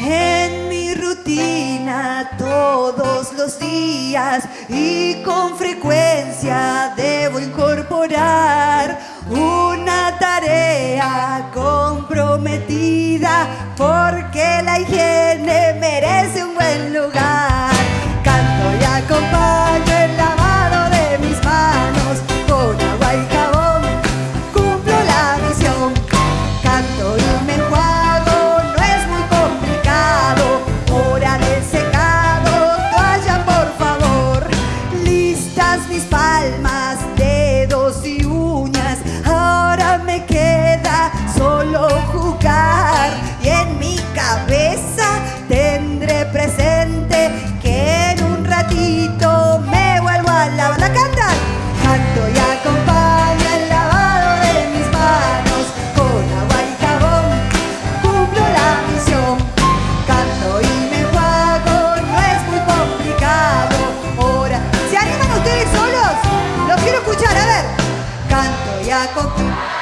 en mi rutina todos los días y con frecuencia debo incorporar una tarea comprometida porque la higiene palmas, dedos y uñas. Ahora me queda solo jugar y en mi cabeza tendré presente vai comigo.